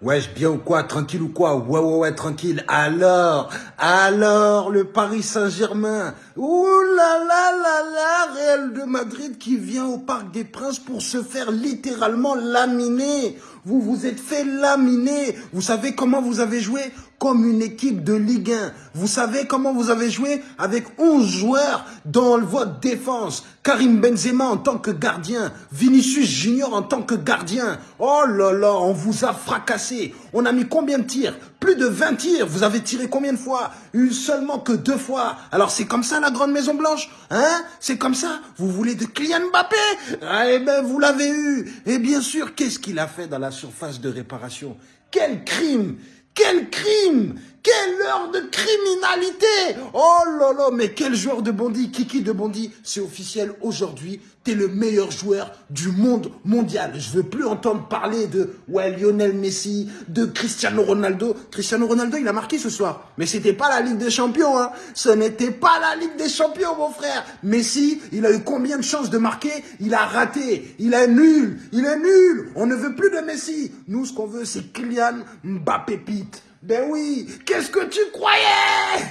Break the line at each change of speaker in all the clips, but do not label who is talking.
Wesh, bien ou quoi Tranquille ou quoi? Ouais, ouais, ouais, tranquille. Alors, alors, le Paris Saint-Germain. Ouh là là là là, Real de Madrid qui vient au Parc des Princes pour se faire littéralement laminer. Vous vous êtes fait laminer. Vous savez comment vous avez joué? Comme une équipe de Ligue 1. Vous savez comment vous avez joué Avec 11 joueurs dans votre défense. Karim Benzema en tant que gardien. Vinicius Junior en tant que gardien. Oh là là, on vous a fracassé. On a mis combien de tirs? Plus de 20 tirs. Vous avez tiré combien de fois? Une seulement que deux fois. Alors c'est comme ça la grande Maison Blanche Hein? C'est comme ça? Vous voulez de Kylian Mbappé? Ah, Eh ben vous l'avez eu. Et bien sûr, qu'est-ce qu'il a fait dans la surface de réparation? Quel crime quel crime Quelle heure de criminalité Oh là mais quel joueur de Bondy Kiki de Bondy, c'est officiel aujourd'hui, t'es le meilleur joueur du monde mondial. Je veux plus entendre parler de Lionel Messi, de Cristiano Ronaldo. Cristiano Ronaldo, il a marqué ce soir. Mais c'était pas la Ligue des Champions, hein. Ce n'était pas la Ligue des Champions, mon frère. Messi, il a eu combien de chances de marquer? Il a raté. Il est nul. Il est nul. On ne veut plus de Messi. Nous, ce qu'on veut, c'est Kylian Mbappé Pete. Ben oui, qu'est-ce que tu croyais?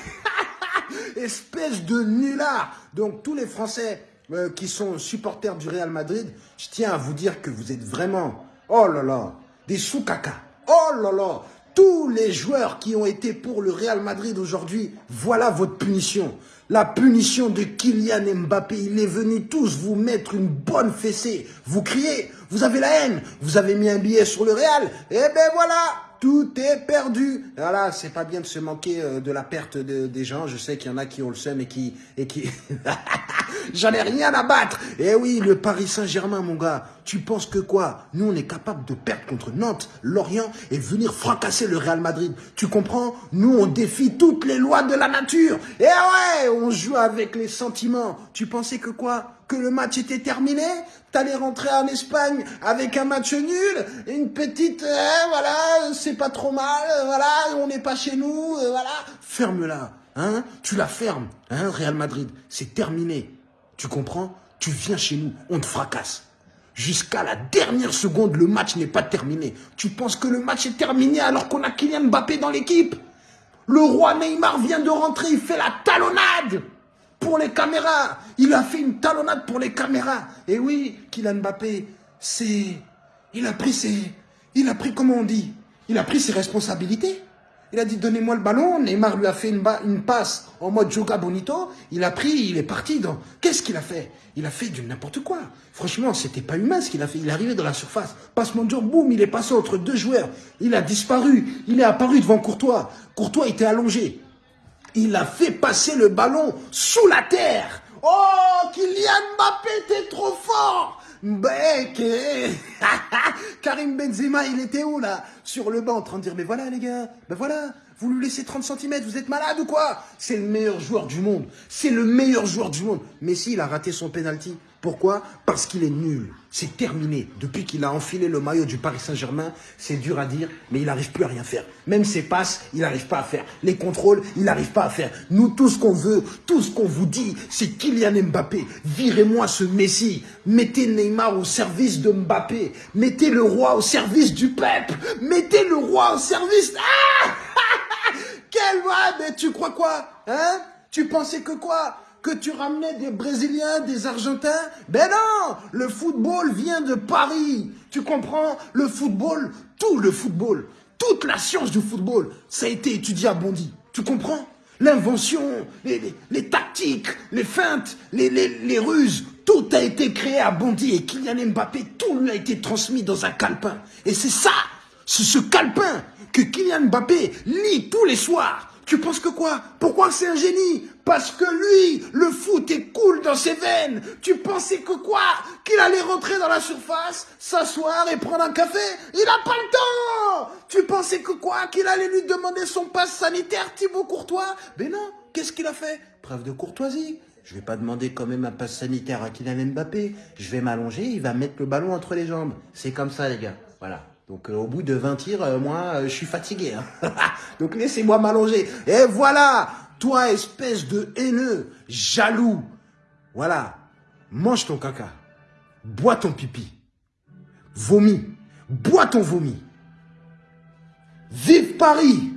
Espèce de nulard. Donc tous les Français euh, qui sont supporters du Real Madrid, je tiens à vous dire que vous êtes vraiment, oh là là, des sous-caca. Oh là là, tous les joueurs qui ont été pour le Real Madrid aujourd'hui, voilà votre punition. La punition de Kylian Mbappé, il est venu tous vous mettre une bonne fessée. Vous criez, vous avez la haine, vous avez mis un billet sur le Real, eh ben voilà, tout est perdu. Voilà, c'est pas bien de se manquer euh, de la perte des gens. Je sais qu'il y en a qui ont le seum et qui... Et qui... J'en ai rien à battre. Eh oui, le Paris Saint-Germain, mon gars. Tu penses que quoi? Nous, on est capable de perdre contre Nantes, Lorient et venir fracasser le Real Madrid. Tu comprends? Nous, on défie toutes les lois de la nature. Eh ouais, on joue avec les sentiments. Tu pensais que quoi? Que le match était terminé, t'allais rentrer en Espagne avec un match nul, une petite, euh, voilà, c'est pas trop mal, euh, voilà, on n'est pas chez nous, euh, voilà. Ferme-la, hein, tu la fermes, hein, Real Madrid, c'est terminé. Tu comprends? Tu viens chez nous, on te fracasse. Jusqu'à la dernière seconde, le match n'est pas terminé. Tu penses que le match est terminé alors qu'on a Kylian Mbappé dans l'équipe? Le roi Neymar vient de rentrer, il fait la talonnade pour les caméras. Il a fait une talonnade pour les caméras. Et oui, Kylian Mbappé, c'est... Il a pris ses... Il a pris, comment on dit? Il a pris ses responsabilités. Il a dit, donnez-moi le ballon. Neymar lui a fait une, passe en mode Joga Bonito. Il a pris, il est parti dans... Qu'est-ce qu'il a fait? Il a fait du n'importe quoi. Franchement, c'était pas humain ce qu'il a fait. Il est arrivé dans la surface. Passe mon jour, boum, il est passé entre deux joueurs. Il a disparu. Il est apparu devant Courtois. Courtois était allongé il a fait passer le ballon sous la terre. Oh, Kylian Mbappé, t'es trop fort Bec Karim Benzema, il était où là? Sur le banc en train de dire, mais voilà les gars, ben voilà, vous lui laissez 30 cm, vous êtes malade ou quoi? C'est le meilleur joueur du monde. C'est le meilleur joueur du monde. Messi, il a raté son penalty. Pourquoi Parce qu'il est nul. C'est terminé. Depuis qu'il a enfilé le maillot du Paris Saint-Germain, c'est dur à dire, mais il n'arrive plus à rien faire. Même ses passes, il n'arrive pas à faire. Les contrôles, il n'arrive pas à faire. Nous, tout ce qu'on veut, tout ce qu'on vous dit, c'est Kylian Mbappé. Virez-moi ce Messi. Mettez Neymar au service de Mbappé. Mettez le roi au service du peuple. Mettez le roi au service... Ah quel mais tu crois quoi Hein? Tu pensais que quoi? Tu ramenais des Brésiliens, des Argentins Ben non Le football vient de Paris. Tu comprends? Le football, tout le football, toute la science du football, ça a été étudié à Bondy. Tu comprends? L'invention, les, tactiques, les feintes, les, les, ruses, tout a été créé à Bondy et Kylian Mbappé, tout lui a été transmis dans un calepin. Et c'est ça, c'est ce calepin que Kylian Mbappé lit tous les soirs. Tu penses que quoi? Pourquoi c'est un génie? Parce que lui, le foot est cool dans ses veines. Tu pensais que quoi? Qu'il allait rentrer dans la surface, s'asseoir et prendre un café? Il n'a pas le temps Tu pensais que quoi? Qu'il allait lui demander son passe sanitaire, Thibaut Courtois? Mais non, qu'est-ce qu'il a fait? Preuve de courtoisie. Je vais pas demander quand même un passe sanitaire à Kylian Mbappé. Je vais m'allonger, il va mettre le ballon entre les jambes. C'est comme ça, les gars. Voilà. Donc euh, au bout de 20 tirs, euh, moi, euh, je suis fatigué. Hein. Donc laissez-moi m'allonger. Et voilà, toi espèce de haineux, jaloux. Voilà, mange ton caca, bois ton pipi, vomis, bois ton vomi. Paris.